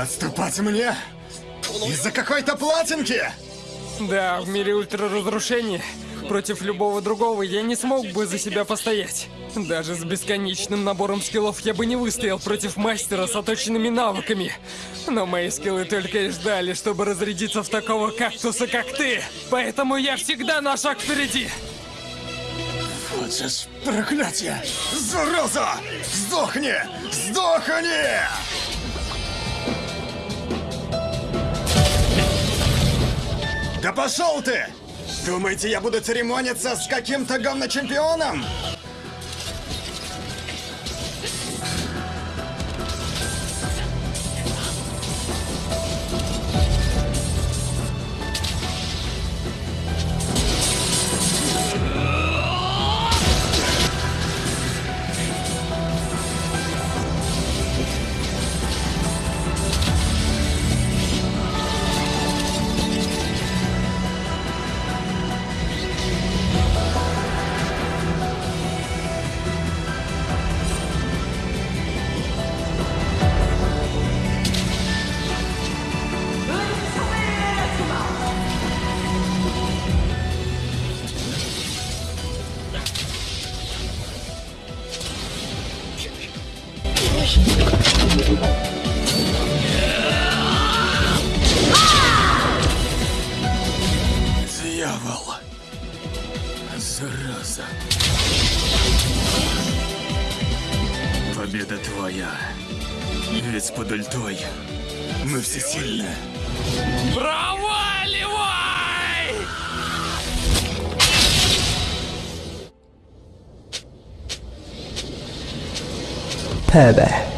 Отступать мне? Из-за какой-то платинки? Да, в мире ультраразрушения против любого другого я не смог бы за себя постоять. Даже с бесконечным набором скиллов я бы не выстоял против мастера с оточенными навыками. Но мои скиллы только и ждали, чтобы разрядиться в такого кактуса, как ты. Поэтому я всегда на шаг впереди. Вот же проклятие! Зараза! Сдохни! Сдохни! Да пошел ты! Думаете, я буду церемониться с каким-то говночемпионом? Дьявол. Зараза. Победа твоя. Ведь под ультой мы все сильны. Проваливай! 拜拜